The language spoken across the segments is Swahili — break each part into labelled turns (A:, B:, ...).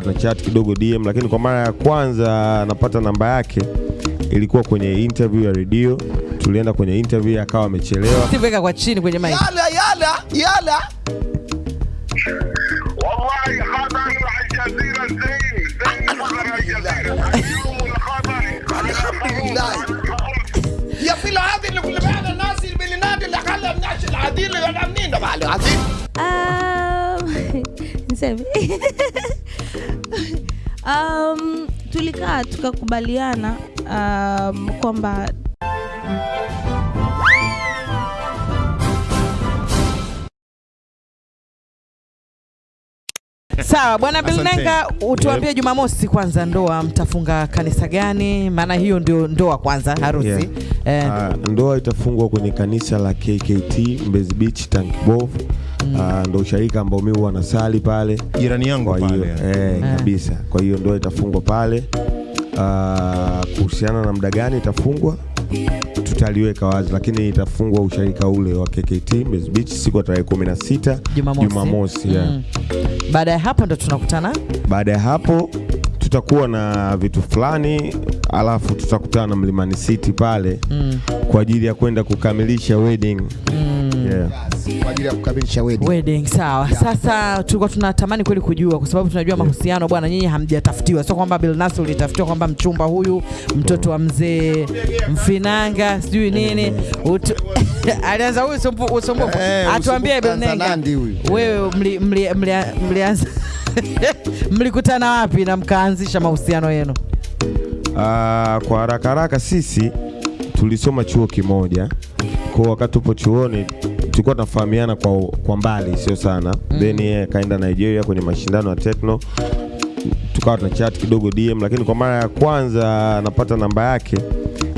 A: tuna chat kidogo DM, lakini kwa mara ya kwanza napata namba yake ilikuwa kwenye interview ya redio. Tulienda kwenye interview, akawa amechelewa.
B: Steve weka kwa chini kwenye mic.
C: يلا يلا يلا
D: والله خبر الجزيرة زين زين خبر الجزيرة اليوم الخبر
C: الحمد لله. يا في العادي اللي كل بعد الناس اللي بالنادي اللي خلى الناس العادي اللي انا منين ده بقى العادي
E: Um, niseme um, tulikaa tukakubaliana um, kwamba
B: Sawa bwana Bilnenga, utuambie Jumamosi kwanza, ndoa mtafunga kanisa gani? Maana hiyo ndio ndoa kwanza, harusi
A: Yeah.
B: eh,
A: uh, ndoa itafungwa kwenye kanisa la KKT Mbezi Beach mm. uh, ndo usharika ambao mimi huwa nasali pale.
F: jirani yangu
A: Kwa hiyo
F: pale
A: eh, kabisa. Kwa hiyo ndoa itafungwa pale. Uh, kuhusiana na muda gani itafungwa tutaliweka wazi, lakini itafungwa usharika ule wa KKT Mbezi Beach siku ya tarehe 16
B: Jumamosi.
A: Jumamosi, yeah.
B: Mm. Baada ya hapo ndo tunakutana
A: Baada ya hapo tutakuwa na vitu fulani, alafu tutakutana Mlimani City pale
B: mm.
A: kwa ajili ya kwenda kukamilisha wedding. Yeah.
C: Kwa ajili ya kukamilisha wedding
B: wedding. Sawa. Sasa tulikuwa tunatamani kweli kujua, kwa sababu tunajua mahusiano bwana, nyinyi hamjatafutiwa, sio kwamba Bilnas ulitafutiwa kwamba mchumba huyu mtoto wa mzee Mfinanga sijui nini Utu... alianza huyu usumbufu.
C: Eh,
B: Atuambie Bilnenga, wewe mli- mli- mlianza mlikutana wapi na mkaanzisha mahusiano yenu?
A: Uh, kwa haraka haraka sisi tulisoma chuo kimoja, kwa wakati tupo chuoni tulikuwa tunafahamiana kwa, kwa mbali sio sana mm. Then yeye akaenda Nigeria kwenye mashindano ya Tekno, tukawa tuna chat kidogo DM, lakini kwa mara ya kwanza napata namba yake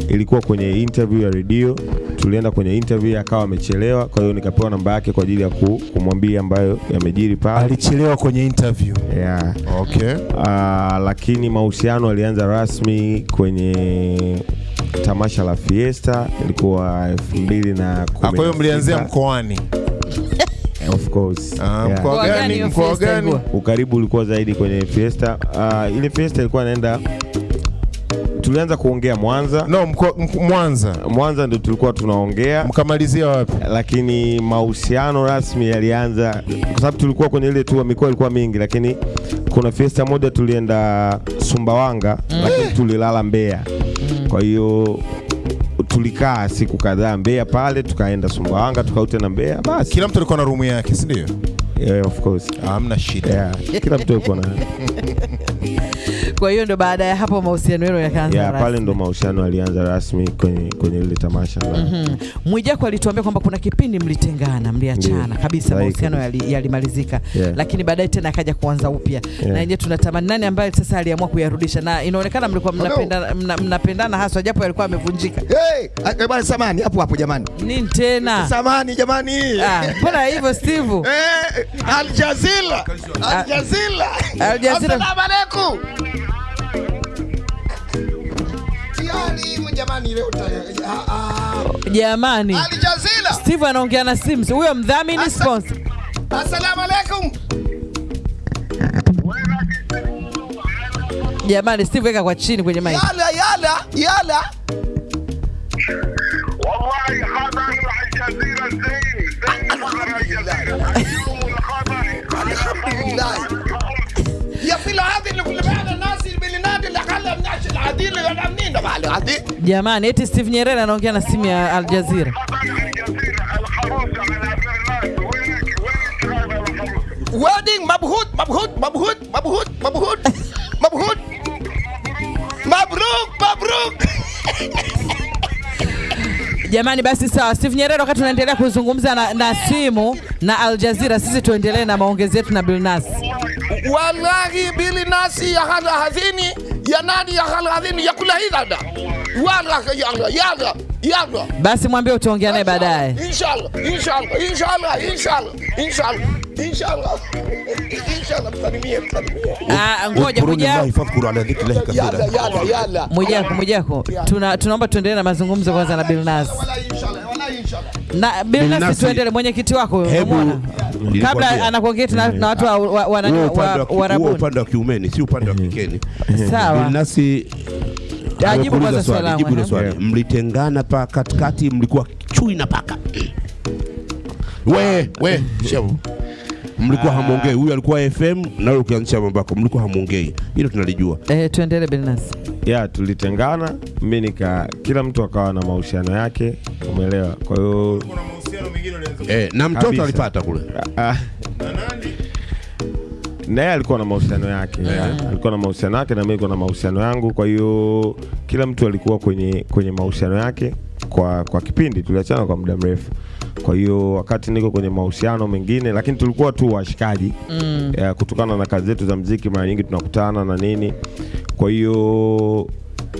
A: ilikuwa kwenye interview ya redio. Tulienda kwenye interview, akawa amechelewa, kwa hiyo nikapewa namba yake kwa ajili ya ku, kumwambia ambayo yamejiri pale
F: alichelewa kwenye interview
A: yeah.
F: okay
A: Uh, lakini mahusiano alianza rasmi kwenye tamasha la Fiesta ilikuwa elfu mbili na
F: Ah,
A: kumi
F: kwa hiyo mlianzia mkoani
A: Of course.
F: Ah,
A: Yeah.
F: mkoa
B: gani
F: mkoa gani?
A: Ukaribu ulikuwa zaidi kwenye Fiesta. Uh, ile Fiesta ilikuwa inaenda, tulianza kuongea Mwanza.
F: no mko, mk- Mwanza
A: Mwanza ndio tulikuwa tunaongea
F: mkamalizia wapi
A: lakini mahusiano rasmi yalianza kwa sababu tulikuwa kwenye ile tu mikoa ilikuwa mingi, lakini kuna fiesta moja tulienda Sumbawanga mm. lakini tulilala Mbeya. Kwa hiyo tulikaa siku kadhaa Mbeya pale, tukaenda Sumbawanga, tukaute na Mbeya. Basi
F: kila mtu alikuwa na rumu yake si ndio
A: yeah, of course
F: hamna shida
A: yeah, kila mtu yuko na
B: Kwa hiyo ndo baada ya hapo mahusiano yenu yakaanza
A: yeah, pale ndo mahusiano yalianza rasmi kwenye kwenye ile tamasha la
B: Mhm. Mwijaku alituambia kwamba kuna kipindi mlitengana, mliachana
A: yeah.
B: kabisa,
A: like
B: mahusiano
A: yalimalizika
B: yali-
A: Yeah.
B: lakini baadaye tena akaja kuanza upya
A: Yeah.
B: na yenyewe tunatamani nani ambaye sasa aliamua kuyarudisha, na inaonekana mlikuwa mnapendana, mna, mnapendana haswa, japo alikuwa yamevunjika.
C: hey, eh, bwana samani hapo hapo jamani
B: Nini tena?
C: samani jamani
B: Ah, Mbona hivyo Steve?
C: Eh, Al Jazeera. Al Jazeera.
B: Al Jazeera.
C: Assalamu alaikum. Jamani, leo ah, ah. Al Jazeera
B: Steve anaongea na Sims, huyo mdhamini sponsor.
C: Assalamu alaikum.
B: Jamani, Steve weka kwa chini kwenye mic.
C: Yala yala yala.
D: Wallahi hadha Al Jazeera zain zain Al Jazeera.
C: الحمد لله. يا في العادي اللي كل بعد الناس اللي بالنادي اللي خلى الناس العادي اللي انا منين ده بقى العادي
B: Jamani, eti Steve Nyerere anaongea na simu ya Al Jazeera.
D: خبر الجزيرة الخروج على برنامج وينك وينك هذا
B: Jamani, basi sawa. Steve Nyerere, wakati tunaendelea kuzungumza na, na simu na Al Jazeera, sisi tuendelee na maongezi yetu na
C: bilnasi Wallahi Bilnas ya hal hazini ya nani ya hal ya kula hidada wala ya Allah ya Allah.
B: Basi mwambie utaongea naye baadaye.
C: Inshallah, inshallah, inshallah, inshallah, inshallah. Inshallah. Inshallah msalimie, msalimie.
B: Ah, ngoja
G: Mwijaku. Fadhkuru ala
C: dhikrillahi
G: kathira.
C: Yalla, yalla,
B: yalla. Mwijaku, Mwijaku. Tunaomba tuendelee na mazungumzo kwanza na Bilnas. Na Bilnas tuendelee mwenyekiti wako
G: hebu
B: kabla anakuongea tena na watu wa Warabuni.
G: Upande wa kiumeni si upande wa kikeni.
B: Sawa.
G: Bilnasi
B: Ajibu kwanza swali
G: jibu hilo swali. Mlitengana pa katikati, mlikuwa chui na paka. We, we, shebu. Mlikuwa hamwongei. Huyu alikuwa FM na wewe ukianzisha mambo yako, mlikuwa hamwongei. Hilo tunalijua.
B: Eh, tuendelee Benas.
A: ya tulitengana, mimi nika kila mtu akawa na mahusiano yake, umeelewa? Kwa hiyo kuna mahusiano mengine
G: Eh, na mtoto alipata kule.
A: ah, naye alikuwa na mahusiano yake yeah. alikuwa na mahusiano yake na mimi nilikuwa na mahusiano yangu. Kwa hiyo kila mtu alikuwa kwenye kwenye mahusiano yake kwa kwa kipindi, tuliachana kwa muda mrefu. Kwa hiyo wakati niko kwenye mahusiano mengine, lakini tulikuwa tu washikaji
B: Mm.
A: kutokana na kazi zetu za mziki, mara nyingi tunakutana na nini. Kwa hiyo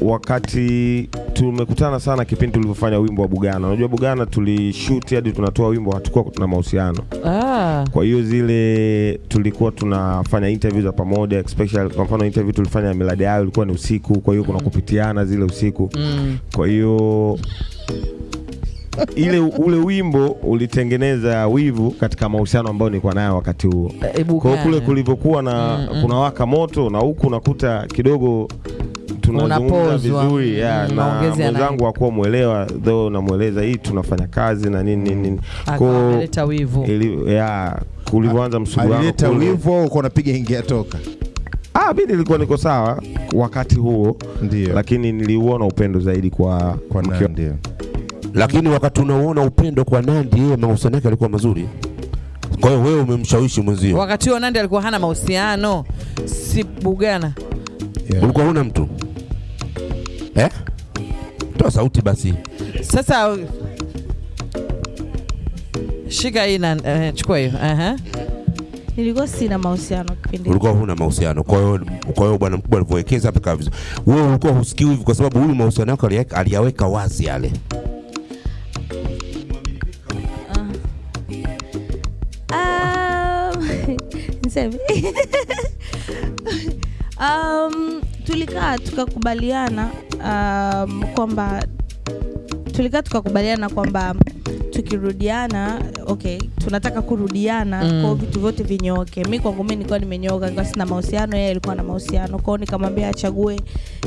A: wakati tumekutana sana kipindi tulivyofanya wimbo wa Bugana. Unajua Bugana tulishoot hadi tunatoa wimbo, hatukuwa tuna mahusiano.
B: Ah.
A: Kwa hiyo zile tulikuwa tunafanya interview za pamoja, especially kwa mfano interview tulifanya ya Miladi Ayo ilikuwa ni usiku, kwa hiyo kuna kupitiana zile usiku.
B: Mm.
A: Kwa hiyo ile ule wimbo ulitengeneza wivu katika mahusiano ambayo nilikuwa nayo wakati huo.
B: Eh,
A: Kwa kule kulivyokuwa na
B: Mm, mm.
A: kuna waka moto na huku unakuta kidogo tunazungumza vizuri yeah,
B: Mm,
A: na mwenzangu hakuwa mwelewa though namweleza hii tunafanya kazi na nini nini
B: kuleta
A: hiyo
B: ameleta wivu.
A: yeah, kulivyoanza msuguano
F: alileta wivu au uko unapiga ingia toka?
A: Ah, mimi nilikuwa niko sawa wakati huo,
F: Ndio.
A: lakini niliuona upendo zaidi kwa
F: Kwa Nandi.
G: Lakini wakati unauona upendo kwa Nandi, yeye mahusiano yake alikuwa mazuri. Kwa hiyo wewe umemshawishi mwenzio.
B: Wakati huo Nandi alikuwa hana mahusiano, si Bugana.
F: Yeah.
G: Ulikuwa huna mtu eh? Toa sauti basi.
B: Sasa shika hii na uh, chukua hiyo. Aha.
E: nilikuwa sina mahusiano kipindi
G: Ulikuwa huna mahusiano. Kwa hiyo kwa hiyo bwana mkubwa alivyowekeza hapa kavizo. vizuri. Wewe ulikuwa husikii hivi kwa sababu huyu mahusiano yako aliyaweka- wazi yale.
E: Um, niseme um, tulikaa tukakubaliana um, kwamba tulikaa tukakubaliana kwamba tukirudiana okay tunataka kurudiana
B: Mm.
E: kwao vitu vyote vinyooke mi kwangu mi nilikuwa nimenyoka nilikuwa sina mahusiano yeye alikuwa na mahusiano. Kwao nikamwambia achague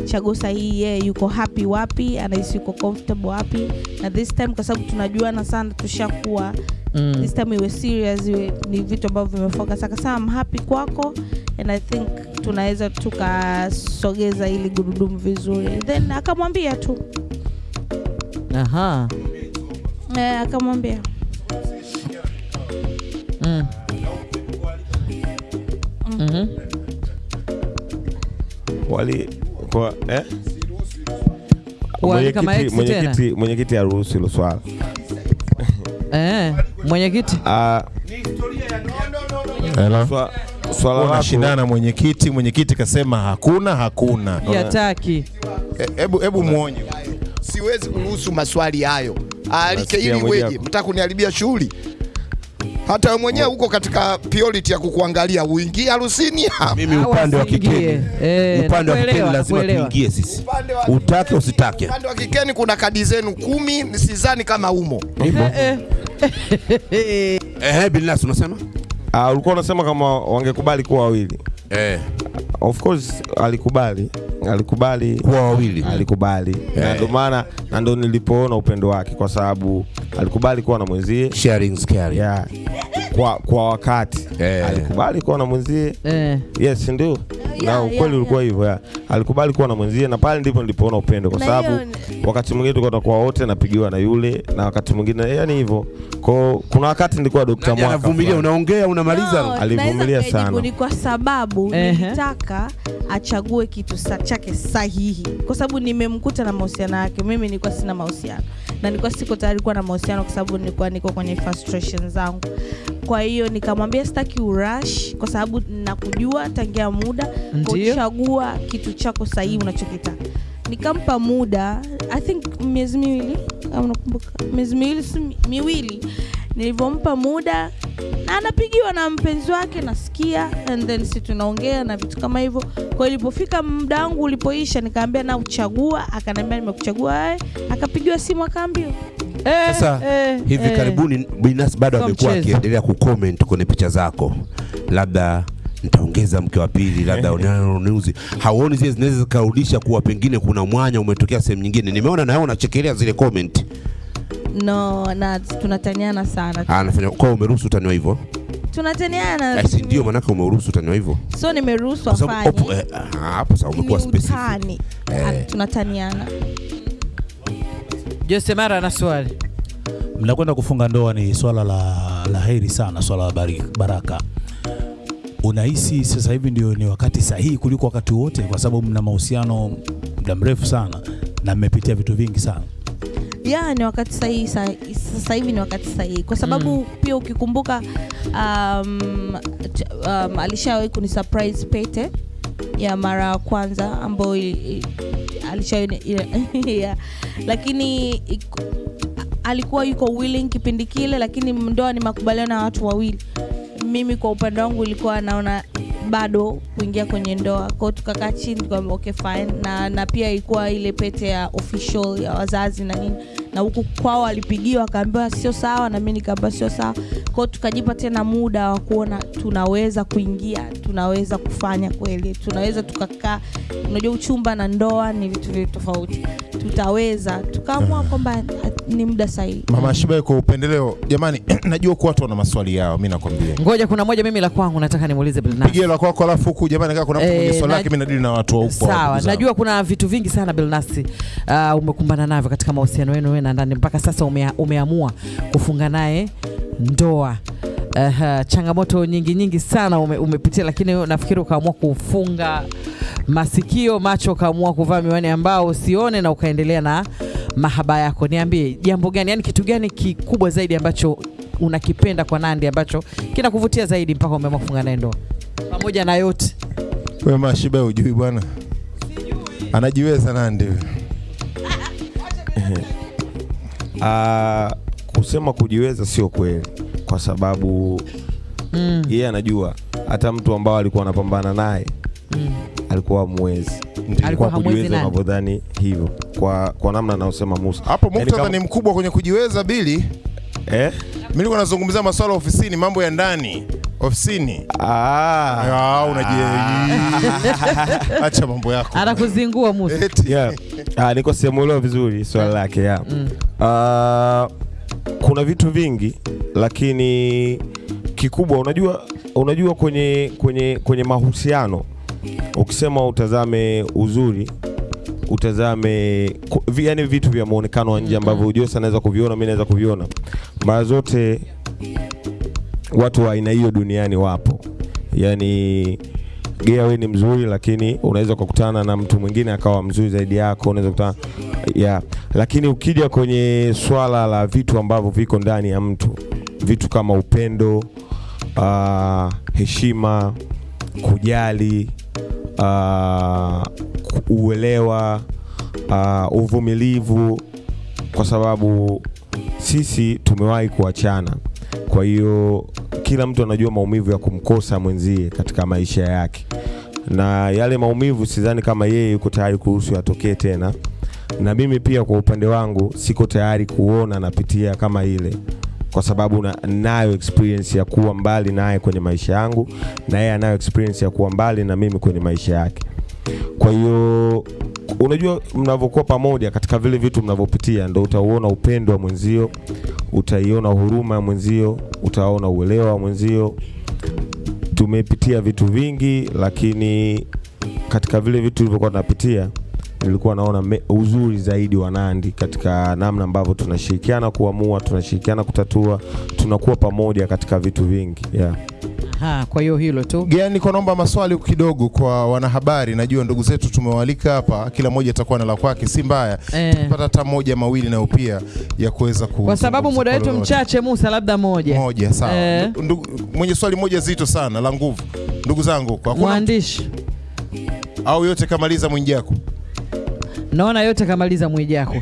E: chaguo sahihi yeye yuko happy wapi anahisi yuko comfortable wapi. Na this time kwa sababu tunajuana sana tushakuwa.
B: Mm.
E: this time iwe serious iwe ni vitu ambavyo vimefoka akasema mhapi happy kwako and I think tunaweza tukasogeza ili gurudumu vizuri. Then akamwambia tu.
B: Aha.
E: Eh, akamwambia
B: Mm. Mhm.
A: wali kwa eh? Mwenyekiti- mwenyekiti mwenyekiti hilo swala.
B: Eh, mwenyekiti
A: Ah, swala
F: mwenyekiti, mwenyekiti kasema hakuna hakuna.
B: yataki.
F: E- Hebu hebu muonye.
C: siwezi kuruhusu maswali hayo alike
A: Nasikia
C: ili
A: mwenyewe.
C: weje mtaka kuniharibia shughuli hata wewe mwenyewe uko katika priority ya kukuangalia uingie harusini
G: Mimi upande wa kikeni.
B: Eh,
G: Upande wa kikeni lazima tuingie sisi. Utake usitake.
C: upande wa kikeni kuna kadi zenu kumi sidhani kama umo
B: Eh, eh.
G: Eh, Bilnas unasema?
A: Ah, ulikuwa unasema kama wangekubali kuwa wawili.
G: Eh,
A: Of course alikubali, alikubali
G: kuwa wawili.
A: alikubali yeah. na
G: Eh.
A: ndio maana na ndio nilipoona upendo wake kwa sababu alikubali kuwa na mwenzie
G: Sharing is caring.
A: yeah. Kwa, kwa wakati
G: Eh.
A: alikubali kuwa na mwenzie
B: Eh.
A: yes ndio na
E: yeah,
A: ukweli
E: yeah.
A: ulikuwa hivyo alikubali kuwa na mwenzie na pale ndipo nilipoona upendo kwa sababu wakati mwingine tulikuwa tunakuwa wote napigiwa na yule na wakati mwingine yani hivyo kwao kuna wakati nilikuwa
G: Dokta
A: Mwaka
G: anavumilia, unaongea unamaliza.
E: No,
A: Alivumilia sana.
E: ni kwa sababu
B: Ehe.
E: nilitaka achague kitu sa, chake sahihi kwa sababu nimemkuta na mahusiano yake mimi nilikuwa sina mahusiano na nilikuwa siko tayari kuwa na mahusiano kwa sababu nilikuwa niko kwenye frustration zangu kwa hiyo nikamwambia sitaki urash kwa sababu nakujua tangia muda kuchagua kitu chako sahihi unachokitaka nikampa muda. I think miezi miwili. Kama nakumbuka. Miezi miwili si miwili. Nilivyompa muda na anapigiwa na mpenzi wake nasikia and then si tunaongea na vitu kama hivyo. Kwa hiyo ilipofika muda wangu ulipoisha nikaambia na uchagua akaniambia nimekuchagua akapigiwa simu akaambiwa.
B: Eh,
G: Sasa
B: eh,
G: hivi
B: eh.
G: karibuni Binas bado amekuwa akiendelea kucomment kwenye picha zako, labda nitaongeza mke wa pili, labda ununuzi. Hauoni zile zinaweza zikarudisha kuwa pengine kuna mwanya umetokea sehemu nyingine? Nimeona nawe unachekelea zile comment.
E: no na tunataniana sana
G: Ah, anafanya kwa umeruhusu utaniwa hivyo?
E: tunataniana
G: Eh, si ndio maanake umeruhusu utaniwa hivyo?
E: so nimeruhusu afanye
G: eh, ah, hapo sasa umekuwa specific. Eh.
E: Ah, tunataniana
B: Jose Mara ana swali.
H: mnakwenda kufunga ndoa ni swala la, la heri sana, swala la baraka. Unahisi sasa hivi ndio ni wakati sahihi kuliko wakati wote, kwa sababu mna mahusiano muda mrefu sana na mmepitia vitu vingi sana.
E: ya ni wakati sahihi sa- sasa hivi ni wakati sahihi kwa sababu mm. pia ukikumbuka um, um, alishawahi kuni surprise pete ya mara ya kwanza ambayo alishawahi yeah. lakini iku- alikuwa yuko willing kipindi kile lakini ndoa ni makubaliano ya watu wawili mimi kwa upande wangu ilikuwa naona bado kuingia kwenye ndoa. Kwao tukakaa chini tukaambia okay fine. Na, na pia ilikuwa ile pete ya official ya wazazi na nini. Na huku kwao walipigiwa akaambiwa sio sawa. Na mi nikaambiwa sio sawa. Kwao tukajipa tena muda wa kuona tunaweza kuingia tunaweza kufanya kweli tunaweza tukakaa. Unajua uchumba na ndoa ni vitu vili tofauti tutaweza tukaamua kwamba ni muda sahihi
F: Mama Shibai, kwa upendeleo, jamani, najua kuwa watu wana maswali yao, mimi nakwambia
B: Ngoja, kuna moja mimi la kwangu nataka nimuulize Bilnass.
F: Pigie la kwako, alafu huku jamani, kama kuna mtu
B: Eh,
F: mwenye swali
B: na-
F: lake, mimi nadili na watu wa huko.
B: Sawa, najua kuna vitu vingi sana Bilnasi uh, umekumbana navyo katika mahusiano yenu wewe na ndani mpaka sasa umea, umeamua kufunga naye ndoa. Uh, changamoto nyingi nyingi sana ume, umepitia, lakini nafikiri ukaamua kufunga masikio, macho, ukaamua kuvaa miwani ambao usione na ukaendelea na mahaba yako. Niambie jambo gani, yani kitu gani kikubwa zaidi ambacho unakipenda kwa Nandi ambacho kinakuvutia zaidi mpaka umeamua kufunga naye ndoa, pamoja na yote.
F: Wewe mashiba hujui ujui bwana, anajiweza Nandi Uh,
A: Ah, kusema kujiweza sio kweli, kwa sababu
B: mm.
A: yeye anajua hata mtu ambao alikuwa anapambana naye
B: Mm.
A: alikuwa mwezi
B: Alikuwa
A: kujiweza unavyodhani hivyo, kwa, kwa namna anaosema Musa
F: Hapo
A: Yaani
F: muktadha
A: kama-
F: ni mkubwa kwenye kujiweza Bili.
A: eh?
F: Mimi nilikuwa nazungumzia masuala ofisini, mambo ya ndani ofisini.
A: ah.
F: Ah, unaje? Acha mambo yako.
B: anakuzingua Musa.
A: Yeah. ah, niko sijamuelewa vizuri swala lake yeah.
B: Mm.
A: Ah, kuna vitu vingi lakini kikubwa unajua unajua kwenye kwenye kwenye mahusiano ukisema utazame uzuri utazame yaani yani vitu vya muonekano wa nje ambavyo Jose anaweza kuviona mimi naweza kuviona. Mara zote watu wa aina hiyo duniani wapo. Yani gea ni mzuri lakini unaweza kukutana na mtu mwingine akawa mzuri zaidi yako unaweza kutana yeah. lakini ukija kwenye swala la vitu ambavyo viko ndani ya mtu vitu kama upendo uh, heshima kujali uh, uelewa uh, uvumilivu kwa sababu sisi tumewahi kuachana kwa hiyo kila mtu anajua maumivu ya kumkosa mwenzie katika maisha yake na yale maumivu sidhani kama yeye yuko tayari kuruhusu yatokee tena na mimi pia kwa upande wangu siko tayari kuona napitia kama ile kwa sababu na, nayo experience ya kuwa mbali naye kwenye maisha yangu na yeye anayo experience ya kuwa mbali na mimi kwenye maisha yake. Kwa hiyo unajua mnavyokuwa pamoja katika vile vitu mnavyopitia ndo utauona upendo wa mwenzio utaiona huruma ya mwenzio utaona uelewa wa mwenzio. Tumepitia vitu vingi lakini katika vile vitu tulivyokuwa tunapitia nilikuwa naona me, uzuri zaidi wa Nandi katika namna ambavyo tunashirikiana kuamua, tunashirikiana kutatua, tunakuwa pamoja katika vitu vingi yeah.
B: Ha, kwa hiyo hilo tu.
F: Gea, niko naomba maswali kidogo kwa wanahabari. Najua ndugu zetu tumewalika hapa, kila mmoja atakuwa na la kwake, si mbaya
B: Eh,
F: Tupata hata moja mawili nayo pia ya kuweza ku
B: kwa sababu muda wetu mchache, Musa, labda moja
F: moja sawa.
B: Eh.
F: Ndugu- mwenye swali moja zito sana la nguvu, ndugu zangu, kwa kuna
B: mwandishi
F: au yote kamaliza Mwijaku.
B: Naona yote kamaliza Mwijaku.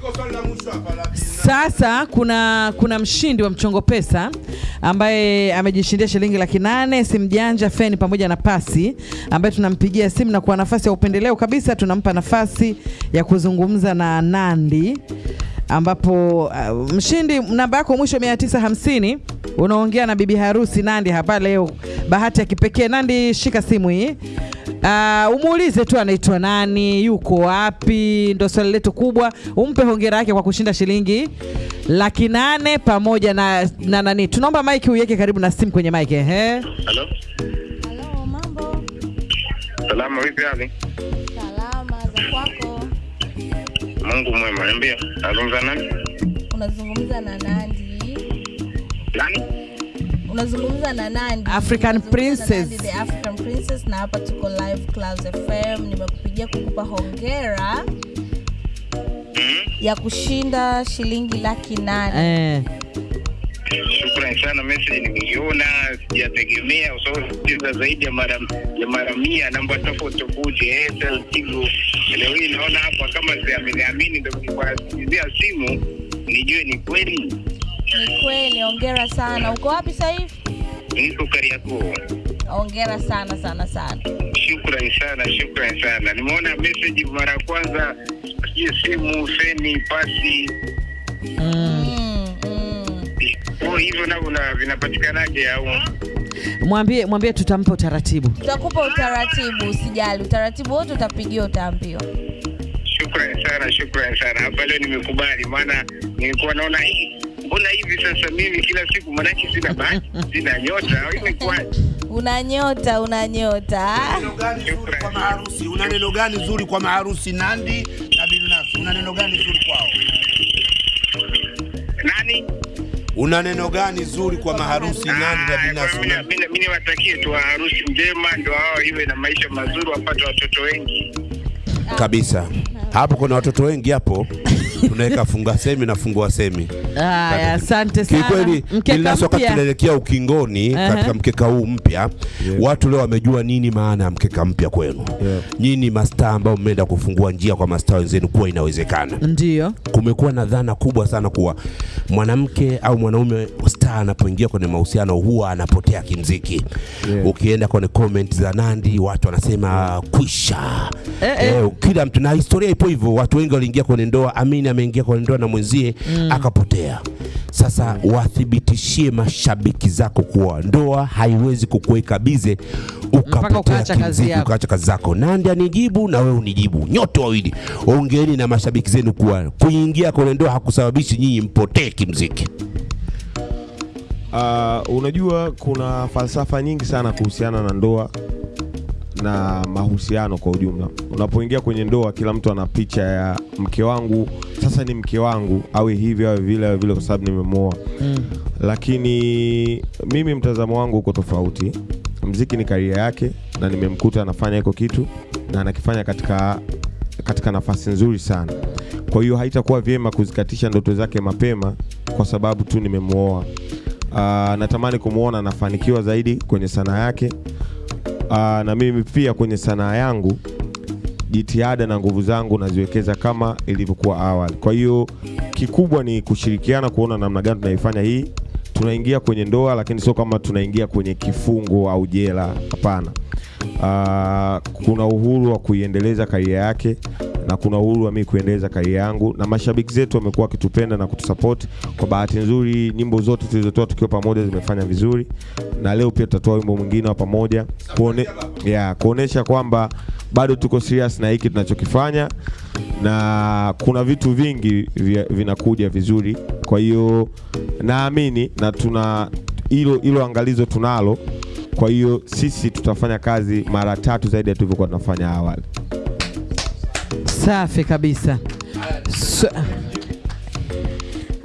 B: Sasa kuna kuna mshindi wa mchongo pesa ambaye amejishindia shilingi laki nane, simu janja, feni pamoja na pasi, ambaye tunampigia simu na kwa nafasi ya upendeleo kabisa tunampa nafasi ya kuzungumza na Nandi ambapo uh, mshindi namba yako mwisho 950 unaongea na bibi harusi Nandi hapa leo. Bahati ya kipekee Nandi, shika simu hii. Uh, umuulize tu anaitwa nani, yuko wapi, ndo swali letu kubwa. Umpe hongera yake kwa kushinda shilingi laki nane pamoja na, na nani. Tunaomba mike uiweke karibu na simu kwenye mike ehe.
D: Halo,
E: Halo, mambo?
D: salama, vipi hali?
E: Salama za kwako?
D: Mungu mwema, niambia. Nazungumza nani?
E: Unazungumza na Nandi?
D: Nani?
E: Unazungumza na nani?
B: African Princess.
E: na African Princess, na hapa tuko live Clouds FM. Nimekupigia kukupa hongera ya kushinda shilingi laki nane.
B: Eh.
D: Shukrani sana, message nimeiona, sijategemea kwa sababu sicheza zaidi ya mara ya mara mia namba tofauti tofauti, Airtel, Tigo. Leo hii naona hapa kama siaminiamini, ndio kuwasikizia simu nijue ni kweli.
E: Ni kweli, hongera sana. Uko wapi sasa hivi?
D: Niko Kariakoo.
E: Hongera sana sana sana.
D: Shukrani sana, shukrani sana. Nimeona message mara ya kwanza, simu, feni, pasi
E: Mm, mm.
D: Oh, hivyo navyo na- vinapatikanaje au?
B: Mwambie mwambie tutampa utaratibu.
E: Tutakupa utaratibu, usijali. Utaratibu wote utapigiwa, utaambiwa.
D: Shukrani sana, shukrani sana. Hapa leo nimekubali, maana nilikuwa naona hii mbona hivi sasa mimi kila siku, manake sina bahati, sina nyota, imekuwaje?
E: Una nyota, una nyota.
G: Maharusi una neno gani zuri kwa maharusi Nandi na Bilnas? Una neno gani zuri kwao?
D: Nani?
G: Una neno gani zuri kwa maharusi Nandi na
D: Ah,
G: Bilnas?
D: mimi- mimi mimi niwatakie tu harusi njema, ndio hao iwe na maisha mazuri, wapate watoto wengi.
G: Kabisa. Hapo kuna watoto wengi hapo. Tunaweka funga semi na fungua semi.
B: Haya, asante sana.
G: Kikweli
B: mpya.
G: tunaelekea ukingoni
B: Aha.
G: katika mkeka huu mpya, yeah. watu leo wamejua nini maana ya mkeka mpya kwenu.
A: Yeah.
G: Nyinyi mastaa ambao mmeenda kufungua njia kwa mastaa wenzenu kuwa inawezekana.
B: Ndio.
G: kumekuwa na dhana kubwa sana kuwa mwanamke au mwanaume star anapoingia kwenye mahusiano huwa anapotea kimziki.
A: Yeah.
G: Ukienda kwenye comment za Nandi watu wanasema kwisha.
B: Eh, eh.
G: Eh, kila mtu na historia ipo hivyo. Watu wengi waliingia kwenye ndoa, Amini ameingia kwenye ndoa na mwenzie mm. akapotea. Sasa wathibitishie mashabiki zako kuwa ndoa haiwezi kukuweka bize ukapotea kimziki,
B: yako.
G: ukaacha kazi zako. Nandi anijibu na wewe unijibu, nyote wawili ongeeni na mashabiki zenu kuwa kuingia kwenye ndoa hakusababishi nyinyi mpotee kimziki.
A: Uh, unajua kuna falsafa nyingi sana kuhusiana na ndoa na mahusiano kwa ujumla. Unapoingia kwenye ndoa, kila mtu ana picha ya mke wangu, sasa ni mke wangu, awe hivi awe vile awe vile, kwa sababu nimemwoa. Lakini mimi mtazamo wangu uko tofauti. Mziki ni karia yake, na nimemkuta anafanya hiko kitu na anakifanya katika katika nafasi nzuri sana. Kwa hiyo haitakuwa vyema kuzikatisha ndoto zake mapema kwa sababu tu nimemwoa. Uh, natamani kumwona anafanikiwa zaidi kwenye sanaa yake. Uh, na mimi pia kwenye sanaa yangu jitihada na nguvu zangu naziwekeza kama ilivyokuwa awali. Kwa hiyo kikubwa ni kushirikiana, kuona namna gani tunaifanya hii. Tunaingia kwenye ndoa, lakini sio kama tunaingia kwenye kifungo au jela. Hapana. Uh, kuna uhuru wa kuiendeleza karia yake na kuna uhuru wa mimi kuendeleza karia yangu, na mashabiki zetu wamekuwa wakitupenda na kutusupport. Kwa bahati nzuri, nyimbo zote tulizotoa tukiwa pamoja zimefanya vizuri, na leo pia tutatoa wimbo mwingine wa pamoja kuone, yeah, kuonesha kwamba bado tuko serious na hiki tunachokifanya na kuna vitu vingi vinakuja vizuri. Kwa hiyo naamini na tuna hilo hilo angalizo tunalo. Kwa hiyo sisi tutafanya kazi mara tatu zaidi ya tulivyokuwa tunafanya awali.
B: Safi kabisa. So,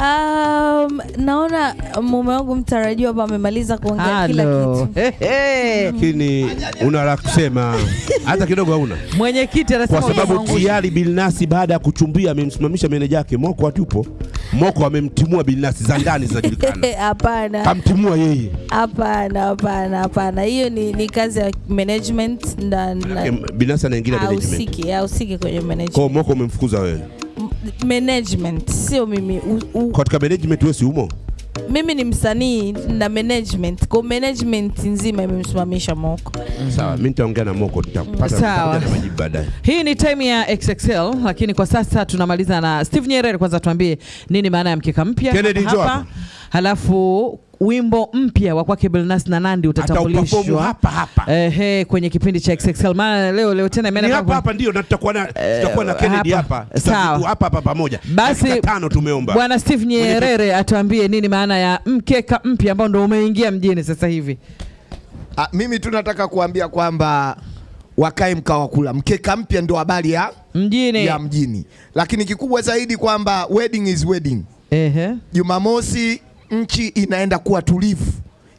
E: Um, naona mume wangu mtarajiwa hapa amemaliza kuongea kila kitu.
G: Lakini una la kusema hata kidogo hauna,
B: Mwenyekiti anasema
G: kwa sababu tayari Bilnasi baada ya kuchumbia amemsimamisha meneja yake Moko atupo. Moko amemtimua Bilnasi za ndani zinajulikana,
E: Hapana,
G: kamtimua yeye.
E: hapana, hapana, hapana. Hiyo ni, ni kazi ya management na, na
G: Bilnasi anaingia management.
E: ahusiki ahusiki kwenye management.
G: Kwa Moko umemfukuza wewe
E: management sio mimi. U, u,
G: katika management, wewe si umo
E: mimi ni msanii na management kwa management nzima imemsimamisha moko
G: Sawa, mimi nitaongea na Moko tutapata majibu baadaye.
B: Hii ni time ya XXL, lakini kwa sasa tunamaliza na Steve Nyerere. Kwanza tuambie nini maana ya mkeka mpya hapa. halafu wimbo mpya wa kwake Bilnas na Nandi utatambulishwa
G: hapa hapa.
B: ehe, kwenye kipindi cha XXL. Maana leo leo tena imeenda
G: hapa hapa ndio na tutakuwa na tutakuwa na Kennedy
B: hapa. Sawa.
G: Hapa hapa pamoja.
B: Basi,
G: tano tumeomba.
B: Bwana Steve Nyerere atuambie nini maana ya mkeka mpya ambao ndio umeingia mjini sasa hivi.
C: A, mimi tu nataka kuambia kwamba wakae mkawa kula mkeka mpya ndo habari ya,
B: Mjini.
C: ya mjini, lakini kikubwa zaidi kwamba wedding is wedding.
B: Ehe.
C: Jumamosi nchi inaenda kuwa tulivu,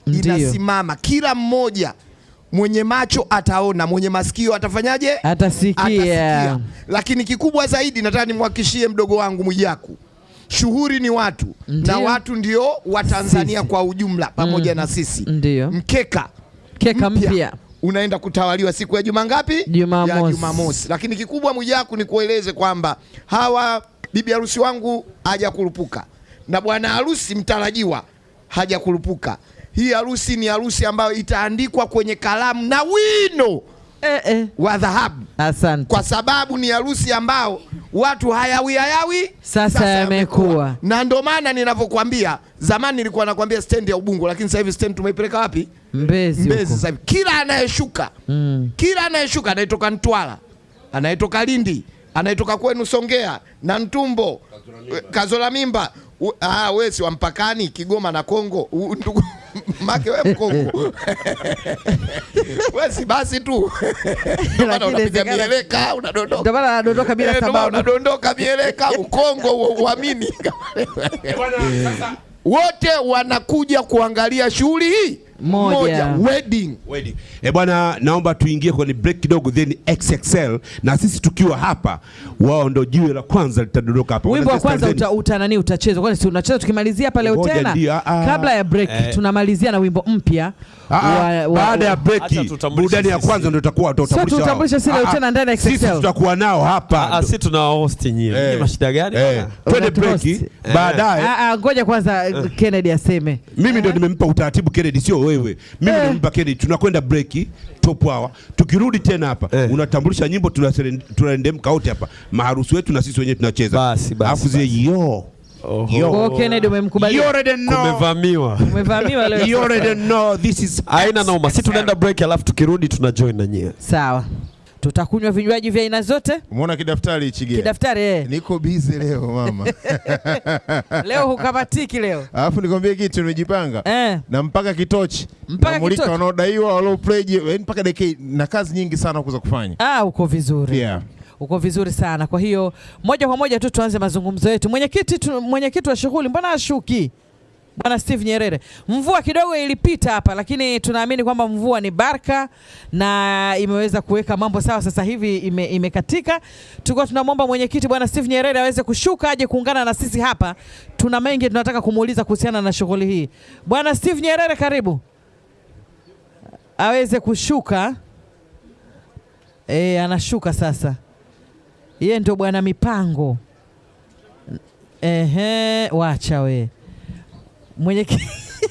B: Ndiyo.
C: inasimama, kila mmoja mwenye macho ataona, mwenye masikio atafanyaje?
B: Atasikia.
C: Atasikia. Lakini kikubwa zaidi nataka nimhakikishie mdogo wangu Mwijaku, shughuli ni watu
B: Ndiyo.
C: na watu ndio Watanzania
B: Sisi.
C: kwa ujumla pamoja mm. na sisi.
B: Ndiyo.
C: Mkeka
B: Keka mpya.
C: unaenda kutawaliwa siku ya juma ngapi?
B: Jumamosi.
C: Ya Jumamosi. Lakini kikubwa Mwijaku ni kueleze kwamba hawa bibi harusi wangu hajakurupuka na bwana harusi mtarajiwa hajakurupuka. Hii harusi ni harusi ambayo itaandikwa kwenye kalamu na wino
B: Eh, eh.
C: wa dhahabu
B: Asante.
C: kwa sababu ni harusi ambao watu hayawi hayawi
B: Sasa yamekuwa.
C: na ndio maana ninavyokuambia, zamani nilikuwa nakwambia stendi ya Ubungo, lakini sasa hivi stendi tumeipeleka wapi?
B: Mbezi
C: Mbezi.
B: huko.
C: Sasa hivi kila anayeshuka
B: Mm.
C: kila anayeshuka anayetoka Ntwala, anayetoka Lindi, anayetoka kwenu Songea na Ntumbo, Kazola Mimba, U- ah, wewe si wa mpakani Kigoma na Kongo, ndugu make wewe Mkongo. Wewe si basi tu. Unapiga mieleka unadondoka.
B: Ndio maana anadondoka bila
C: Eh,
B: sababu.
C: unadondoka mieleka ukongo uamini. Wote wanakuja kuangalia shughuli hii
B: Moja.
C: wedding
G: Wedding. E bwana, naomba tuingie kwenye break kidogo, then XXL na sisi tukiwa hapa, wao ndo jiwe la kwanza litadondoka hapa.
B: Wimbo wa kwanza uta, uta nani utachezwa? Kwani si unacheza tukimalizia pale
G: Ngoja
B: tena?
G: ndio, ah, ah.
B: Kabla ya break
H: Eh.
B: tunamalizia na wimbo mpya
G: Ah, ah,
B: wa- wa-
G: baada ya
B: wa-
G: break
I: tutambulishe
G: burudani ya
I: sisi.
G: kwanza ndio itakuwa tutatambulisha.
B: Sio tutatambulisha
G: wao.
B: sisi leo
G: Ah, ah,
B: tena ndani ya
G: Sisi
B: XXL.
G: tutakuwa nao hapa.
I: Ah, si tuna host nyie.
G: Eh.
I: Nyie mashida gani?
G: Eh,
I: bwana?
G: twende
B: Unatuhost.
G: break baadaye.
B: Ah, ah, ngoja kwanza Kennedy aseme.
G: Mimi ndo nimempa utaratibu Kennedy, sio wewe. Mimi eh, nimempa Kennedy. Tunakwenda breki top hour. Tukirudi tena hapa
I: Eh.
G: unatambulisha nyimbo, tunarendemka tunaendemka wote hapa, maharusi wetu na sisi wenyewe tunacheza.
I: Basi, basi,
G: Alafu zile yo
I: Oho.
G: yo
B: Kwa umemkubali. Kennedy
G: you already know.
I: Kumevamiwa.
B: Umevamiwa leo.
G: You already know this is
I: Haina noma. Si tunaenda break alafu tukirudi tuna join na nyie.
B: Sawa. Tutakunywa vinywaji vya aina zote.
F: Umeona kidaftari hichi gani?
B: Kidaftari eh.
F: Niko busy leo mama.
B: Leo hukamatiki leo.
F: Alafu nikwambie kitu nimejipanga.
B: Eh.
F: Na mpaka kitochi.
B: Mpaka
F: Namulika
B: kitochi.
F: wanaodaiwa walio pledge yani mpaka DK na kazi nyingi sana kuza kufanya.
B: Ah, uko vizuri.
F: Yeah.
B: Uko vizuri sana. Kwa hiyo moja kwa moja tu tuanze mazungumzo yetu. Mwenyekiti mwenyekiti wa shughuli mbona ashuki? Bwana Steve Nyerere. Mvua kidogo ilipita hapa lakini tunaamini kwamba mvua ni baraka na imeweza kuweka mambo sawa sasa hivi ime, imekatika. Tulikuwa tunamwomba mwenyekiti Bwana Steve Nyerere aweze kushuka aje kuungana na sisi hapa. Tuna mengi tunataka kumuuliza kuhusiana na shughuli hii. Bwana Steve Nyerere karibu. Aweze kushuka. E, anashuka sasa. Yeye ndio bwana mipango. Ehe, wacha we mwenyekiti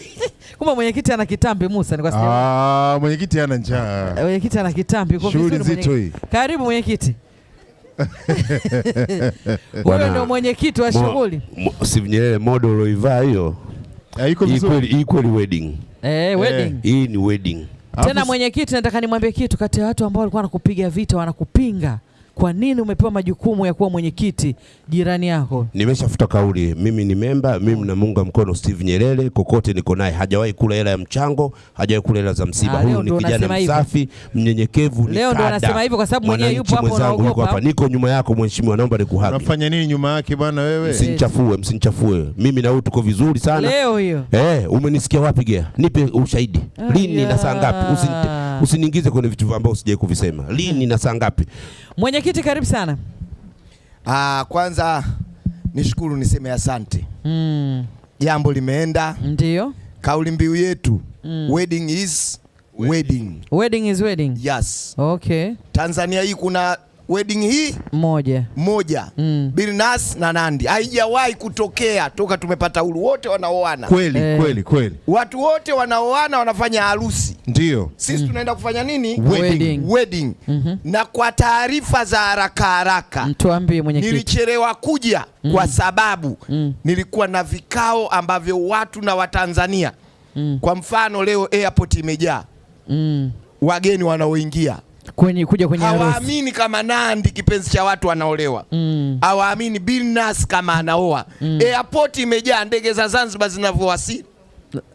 B: kumbe mwenyekiti ana kitambi Musa, ni kwa sababu
F: Ah, mwenyekiti ana njaa.
B: mwenyekiti ana kitambi. kwa
F: Shughuli
B: vizuri
F: nzito
B: mwenye-
F: hii.
B: Karibu mwenyekiti. Huyo ndio mwenyekiti wa shughuli
G: Steve Nyerere model ulioivaa hiyo.
F: Ah, Iko
G: Hii
F: vizuri.
G: equal wedding.
B: eh, wedding.
G: Hii ni wedding.
B: Tena mwenyekiti, nataka nimwambie kitu. Kati ya watu ambao walikuwa wanakupiga vita, wanakupinga, kwa nini umepewa majukumu ya kuwa mwenyekiti jirani yako?
G: Nimeshafuta kauli, mimi ni memba, mimi namuunga mkono Steve Nyerere kokote niko naye. Hajawahi kula hela ya mchango, hajawahi kula hela za msiba.
B: Ah,
G: Huyu ni kijana msafi, mnyenyekevu, ni
B: Leo ndo anasema hivyo kwa sababu mwenyewe yupo hapo, anaogopa
G: hapa, niko nyuma yako mheshimiwa, naomba nikuhaki.
F: Unafanya nini nyuma yake bwana wewe?
G: Msinichafue, msinichafue. Mimi na wewe tuko vizuri sana.
B: Leo hiyo
G: Eh, umenisikia wapi Gea? Nipe ushahidi. Lini na saa ngapi? Usiniingize kwenye vitu ambavyo sijawahi kuvisema. Lini na saa ngapi?
B: mwenyekiti, karibu sana.
C: Ah, kwanza nishukuru niseme asante.
B: Mm,
C: Jambo limeenda.
B: ndio
C: Kauli mbiu yetu mm. wedding is wedding.
B: wedding is wedding.
C: Yes.
B: Okay.
C: Tanzania hii kuna wedding hii
B: Moja.
C: moja
B: Mm.
C: Bilnas na Nandi haijawahi kutokea toka tumepata uhuru, wote wanaoana,
F: Kweli
B: Eh.
F: kweli kweli,
C: watu wote wanaoana wanafanya harusi.
F: ndio
C: Sisi mm. tunaenda kufanya nini?
B: Wedding.
C: Wedding. Mm -hmm. Na kwa taarifa za haraka haraka
B: mtuambie mwenyekiti.
C: nilichelewa kuja mm. kwa sababu mm. nilikuwa na vikao ambavyo watu na Watanzania mm. kwa mfano leo airport imejaa
B: Mm.
C: wageni wanaoingia
B: Kwenye kuja kwenye harusi.
C: hawaamini kama Nandi kipenzi cha watu anaolewa
B: Mm.
C: hawaamini kama anaoa mm. airport imejaa ndege za Zanzibar zinavyowasili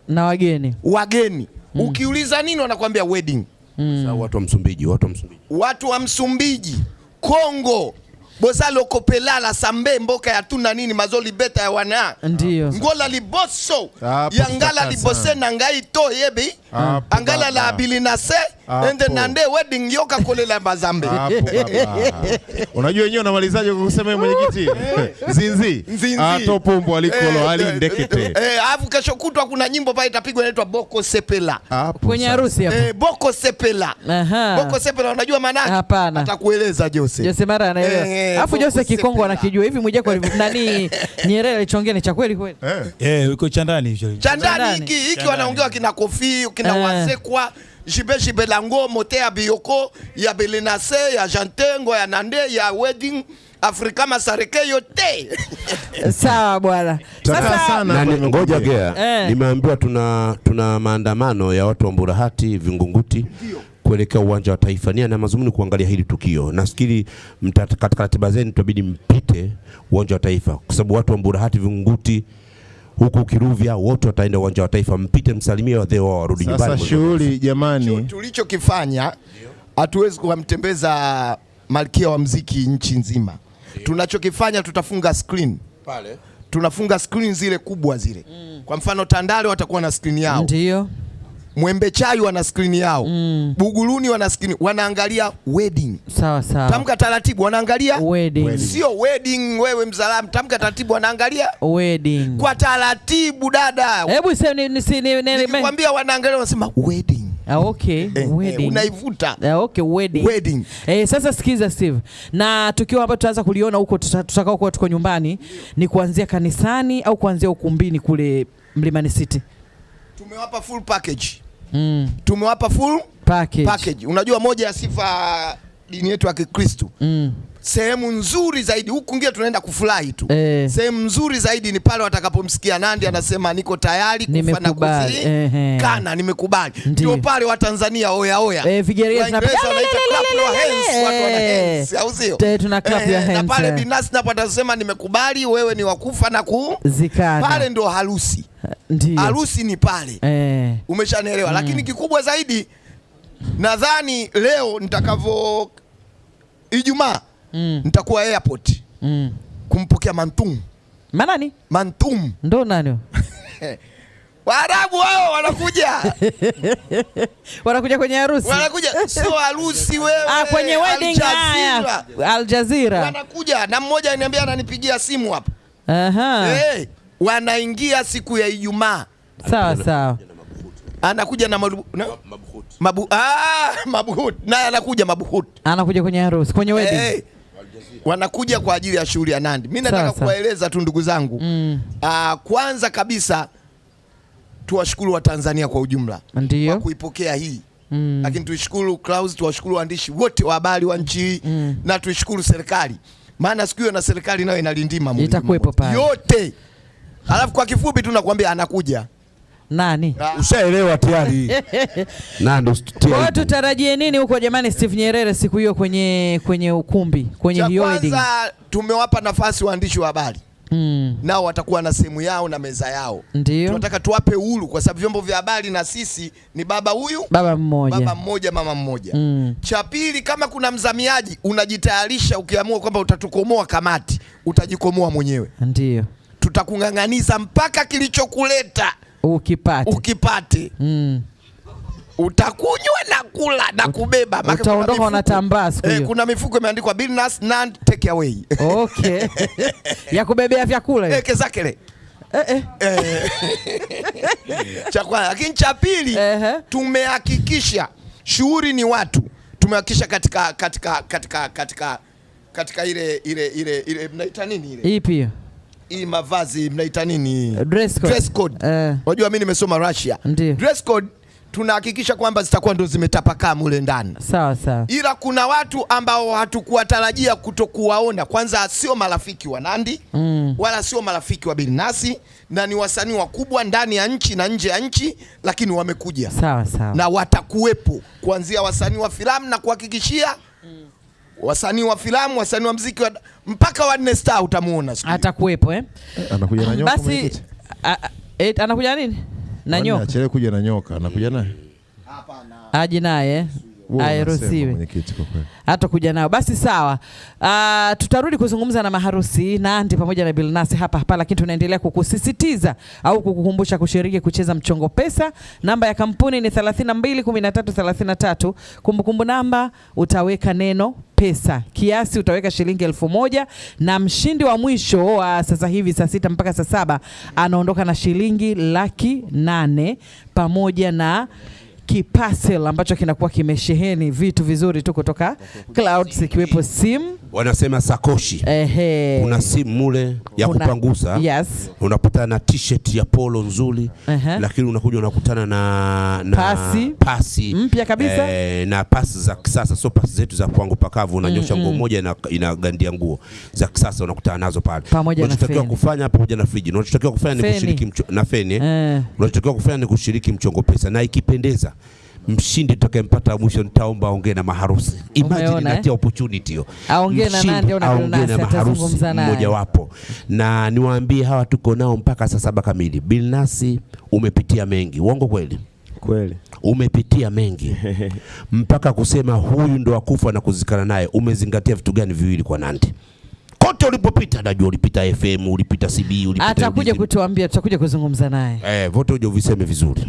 B: Na wageni.
C: wageni mm. ukiuliza nini wanakuambia wedding
G: Sasa watu wa Msumbiji, watu wa Msumbiji.
C: watu wa Msumbiji, Kongo, Bozalo lokopelala Sambe, Mboka ya tuna nini mazoli beta ya wana
B: Ndio.
C: ngola liboso
F: Hapo
C: yangala libose na ngai to yebi
F: Hapo
C: angala la bilinase
F: se
C: ende nande wedding yoka kolela mazambe.
F: Unajua wenyewe unamalizaje kwa kusema yeye mwenyekiti? Zinzi.
C: Nzinzi.
F: Ato pumbo alikolo
C: Eh,
F: ali
C: eh,
F: ndekete.
C: eh, afu kesho kutwa kuna nyimbo pale itapigwa inaitwa Boko Sepela
B: Kwenye harusi hapo.
C: Eh, Boko Sepela
B: Aha.
C: Boko Sepela unajua maana yake?
B: Hapana.
C: Atakueleza Jose.
B: Jose Mara anaelewa. Alafu Jose Kikongo anakijua hivi Mwijaku alivyo- nani Nyerere alichongea ni cha kweli kweli.
F: Eh.
H: Eh, uko chandani hicho.
C: cha ndani
B: Ndani.
C: hiki hiki wanaongea kina Kofi kina
B: Eh.
C: Wasekwa jibe jibe lango mote ya Bioko ya Belenase ya Jantengo ya Nande ya Wedding Afrika Masareke yote
B: Sawa bwana. Sasa
F: sana.
G: Na ni- ngoja gea,
B: Eh.
G: nimeambiwa tuna tuna maandamano ya watu wa Mburahati Vingunguti kuelekea uwanja wa Taifa. Nia na mazumuni kuangalia hili tukio. Nafikiri katika ratiba zenu tutabidi mpite uwanja wa Taifa kwa sababu watu wa Mburahati Vingunguti huku Kiruvya wote wataenda uwanja wa Taifa, mpite msalimie wadhee wao warudi
F: Sasa
G: nyumbani.
F: shughuli jamani.
C: tulichokifanya hatuwezi kumtembeza malkia wa mziki nchi nzima. Tunachokifanya tutafunga screen
G: pale
C: tunafunga screen zile kubwa zile. mm. Kwa mfano Tandale watakuwa na screen yao,
B: ndio.
C: Mwembe Chai wana skrini yao, mm. Buguruni wana skrini, wanaangalia wedding.
B: Sawa sawa.
C: Tamka taratibu, wanaangalia
B: Wedding.
C: sio wedding. Wewe mzalamu, tamka taratibu, wanaangalia
B: Wedding.
C: kwa taratibu dada.
B: Hebu sema ni ni si- ni ni-
C: Nikikwambia wanaangalia, wanasema wedding,
B: Ah, okay.
C: Eh,
B: wedding.
C: eh, unaivuta
B: Ah, okay, wedding.
C: wedding.
B: Eh, sasa sikiza Steve, na tukio ambalo tutaanza kuliona huko tuta- tutakao kuwa tuko nyumbani ni kuanzia kanisani au kuanzia ukumbini kule Mlimani City.
C: Tumewapa full package,
B: Mm.
C: tumewapa full
B: Package.
C: package. Unajua moja ya sifa dini yetu ya Kikristo
B: Mm.
C: Sehemu nzuri zaidi huku ngia tunaenda kufurahi tu.
B: Eh.
C: sehemu nzuri zaidi ni pale watakapomsikia Nandi anasema niko tayari kufa na kuzikana, nimekubali. Ndio pale Watanzania oya oya.
B: Eh,
C: na pale binasi napo atasema nimekubali wewe ni wakufa na
B: kuzikana.
C: Pale ndio harusi.
B: Ndio.
C: harusi ni pale.
B: Eh.
C: umeshanielewa? Lakini kikubwa zaidi nadhani leo nitakavyo Ijumaa
B: Mm.
C: nitakuwa airport
B: Mm.
C: kumpokea Mantum
B: Manani?
C: Mantum
B: Ndo nani?
C: Waarabu wao wanakuja
B: Wanakuja kwenye harusi.
C: wanakuja sio harusi wewe
B: Ah, kwenye wedding
C: Al
B: haya.
C: Jazeera.
B: Al Jazeera.
C: wanakuja na mmoja ananiambia ananipigia simu hapa
B: Aha.
C: hey, wanaingia siku ya Ijumaa
B: Sawa sawa.
C: anakuja na mabu, na, mabu, ah, mabuhut naye anakuja mabuhut
B: Anakuja kwenye harusi, kwenye wedding.
C: hey, wanakuja kwa ajili ya shughuli ya Nandi. Mimi nataka kuwaeleza tu ndugu zangu
B: Mm.
C: Aa, kwanza kabisa tuwashukuru Watanzania kwa ujumla kwa kuipokea hii
B: Mm.
C: lakini tuishukuru Clouds, tuwashukuru waandishi wote wa habari wa nchi hii
B: Mm.
C: na tuishukuru serikali, maana siku hiyo na serikali nayo inalindima
B: Itakuwepo pale.
C: yote. Alafu kwa kifupi tu nakwambia anakuja
B: Nani?
C: Ah,
G: ushaelewa tayari na ndo
B: Kwa hiyo tutarajie nini huko jamani, Steve Nyerere siku hiyo kwenye kwenye ukumbi kwenye hiyo wedding?
C: kwanza tumewapa nafasi waandishi wa habari
B: Mm.
C: nao watakuwa na sehemu yao na meza yao.
B: Ndio.
C: Tunataka tuwape uhuru kwa sababu vyombo vya habari na sisi ni baba huyu
B: Baba mmoja.
C: baba mmoja mama mmoja.
B: Mm.
C: Cha pili, kama kuna mzamiaji unajitayarisha, ukiamua kwamba utatukomoa kamati, utajikomoa mwenyewe.
B: Ndio.
C: Tutakung'ang'aniza mpaka kilichokuleta
B: Ukipata.
C: ukipate.
B: Mm.
C: Utakunywa na kula na kubeba.
B: Utaondoka unatambaa siku
C: Eh,
B: hiyo.
C: kuna mifuko imeandikwa Billnass Nand take away.
B: Okay. ya kubebea vyakula hiyo.
C: Eke zake le.
B: Eh, eh.
C: cha kwanza, lakini cha pili tumehakikisha shughuli ni watu tumehakikisha katika katika katika katika katika ile ile ile ile mnaita nini ile
B: Ipi hiyo?
C: Hii mavazi mnaita nini
B: Dress code.
C: dress code
B: Eh.
C: Wajua mimi nimesoma Russia
B: Ndiyo.
C: dress code tunahakikisha kwamba zitakuwa ndo zimetapakaa mule ndani
B: Sawa sawa.
C: ila kuna watu ambao hatukuwatarajia kutokuwaona. Kwanza sio marafiki wa Nandi
B: Mm.
C: wala sio marafiki wa Bilnasi, na ni wasanii wakubwa ndani ya nchi na nje ya nchi, lakini wamekuja
B: Sawa sawa.
C: na watakuwepo kuanzia wasanii wa filamu na kuhakikishia wasanii wa filamu, wasanii wa mziki wa, mpaka wa Nne Star utamuona siku hiyo.
B: Atakuwepo eh?
F: Anakuja na nyoka
B: Basi a- a- eh, anakuja nini? Na nyoka.
F: achelewe kuja na nyoka, anakuja naye.
B: Aje naye.
F: Kweli.
B: hata kuja nao basi sawa. Uh, tutarudi kuzungumza na maharusi Nandi pamoja na Bilnasi hapa hapa, lakini tunaendelea kukusisitiza au kukukumbusha kushiriki kucheza mchongo pesa. Namba ya kampuni ni 32 13 33. Kumbukumbu namba utaweka neno pesa, kiasi utaweka shilingi elfu moja na mshindi wa mwisho wa sasa hivi saa sita mpaka saa saba anaondoka na shilingi laki nane pamoja na kipasel ambacho kinakuwa kimesheheni vitu vizuri tu kutoka Clouds ikiwepo simu
G: wanasema sakoshi.
B: Ehe,
G: kuna simu mule ya
B: Kuna-
G: kupangusa.
B: yes,
G: unapatana na t-shirt ya polo nzuri
B: Ehe.
G: lakini unakuja unakutana na, na
B: Pasi.
G: pasi.
B: Mpya kabisa.
G: eh, na pasi za kisasa. Sio pasi zetu za kwangu pakavu unanyosha nguo moja ina, inagandia nguo. Za kisasa unakutana nazo pale.
B: Na
G: unachotakiwa kufanya pamoja na friji. Unachotakiwa kufanya ni kushiriki mcho, na feni? Eh. unachotakiwa kufanya ni kushiriki mchongo pesa. Na ikipendeza mshindi tutakayempata mwisho nitaomba aongee na maharusi. Imagine
B: eh?
G: natia opportunity hiyo.
B: Aongee na nani?
G: Aongee na maharusi
B: atazungumza
G: mmoja wapo na niwaambie hawa tuko nao mpaka saa saba kamili. Bilnasi umepitia mengi. Uongo kweli?
A: Kweli.
G: umepitia mengi. Mpaka kusema huyu ndo akufa na kuzikana naye umezingatia vitu gani viwili kwa Nandi? Kote ulipopita najua ulipita FM ulipita CB ulipita
B: atakuja kutuambia, tutakuja kuzungumza naye.
G: eh vote uje uviseme vizuri